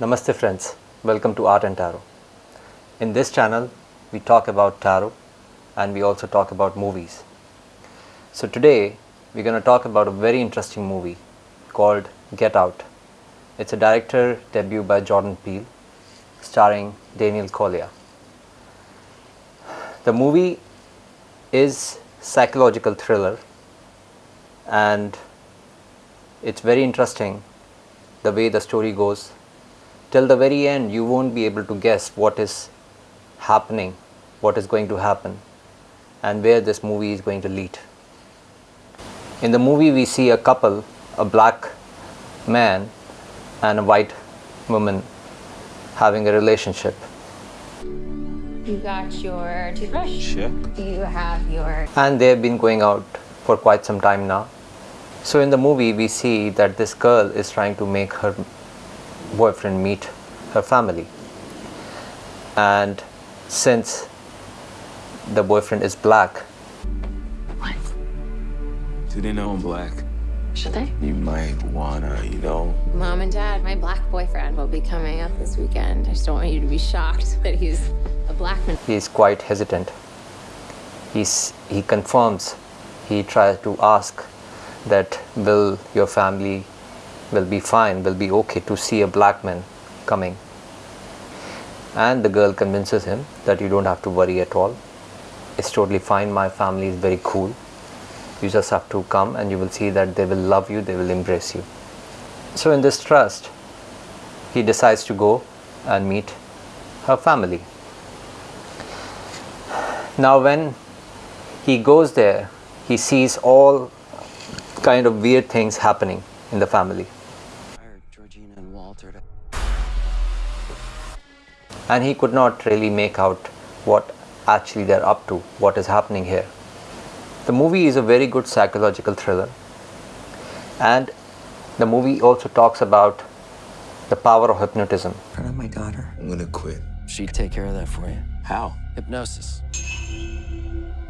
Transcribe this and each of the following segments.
Namaste friends, welcome to Art and Tarot. In this channel, we talk about tarot and we also talk about movies. So today, we're going to talk about a very interesting movie called Get Out. It's a director debut by Jordan Peele, starring Daniel Kaluuya. The movie is psychological thriller and it's very interesting the way the story goes till the very end you won't be able to guess what is happening what is going to happen and where this movie is going to lead in the movie we see a couple a black man and a white woman having a relationship You got your toothbrush. Check. You have your and they have been going out for quite some time now so in the movie we see that this girl is trying to make her boyfriend meet her family and since the boyfriend is black what? Do they know I'm black? Should they? You might wanna, you know. Mom and Dad, my black boyfriend will be coming up this weekend. I just don't want you to be shocked that he's a black man. he is quite hesitant he's he confirms he tries to ask that will your family will be fine will be okay to see a black man coming. And the girl convinces him that you don't have to worry at all. It's totally fine. My family is very cool. You just have to come and you will see that they will love you they will embrace you. So in this trust he decides to go and meet her family. Now when he goes there he sees all kind of weird things happening in the family Georgina and and he could not really make out what actually they're up to, what is happening here. The movie is a very good psychological thriller, and the movie also talks about the power of hypnotism. turn on my daughter. I'm gonna quit. She'd take care of that for you. How? Hypnosis.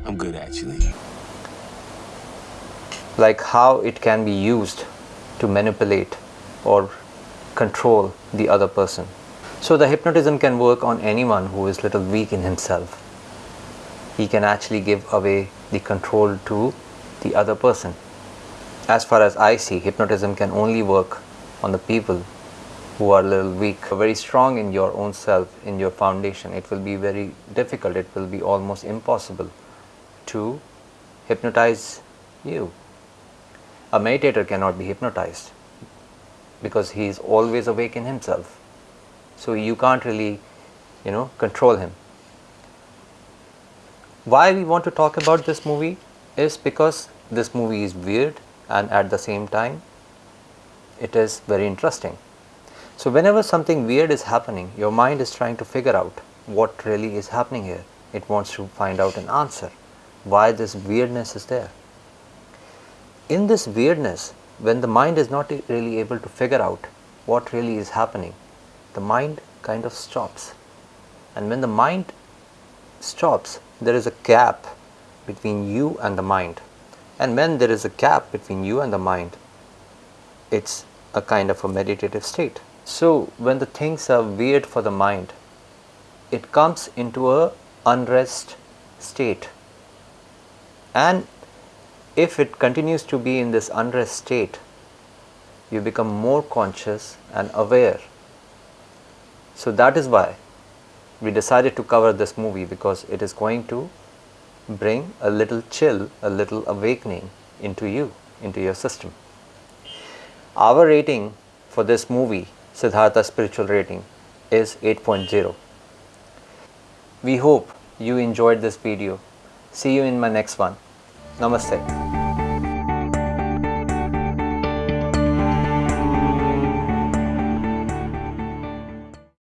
I'm good actually. like how it can be used to manipulate or control the other person. So the hypnotism can work on anyone who is little weak in himself. He can actually give away the control to the other person. As far as I see, hypnotism can only work on the people who are a little weak, very strong in your own self, in your foundation. It will be very difficult, it will be almost impossible to hypnotize you a meditator cannot be hypnotized because he is always awake in himself. So you can't really you know control him. Why we want to talk about this movie is because this movie is weird and at the same time it is very interesting. So whenever something weird is happening your mind is trying to figure out what really is happening here. It wants to find out an answer. Why this weirdness is there? In this weirdness, when the mind is not really able to figure out what really is happening, the mind kind of stops. And when the mind stops, there is a gap between you and the mind. And when there is a gap between you and the mind, it's a kind of a meditative state. So when the things are weird for the mind, it comes into a unrest state. And if it continues to be in this unrest state, you become more conscious and aware. So that is why we decided to cover this movie because it is going to bring a little chill, a little awakening into you, into your system. Our rating for this movie, Siddhartha Spiritual Rating, is 8.0. We hope you enjoyed this video. See you in my next one. Namaste.